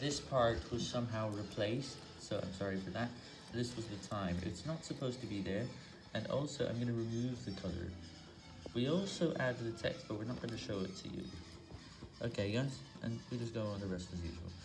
this part was somehow replaced, so I'm sorry for that. This was the time. It's not supposed to be there, and also I'm going to remove the color. We also added the text, but we're not going to show it to you. Okay, guys, and we just go on the rest as usual.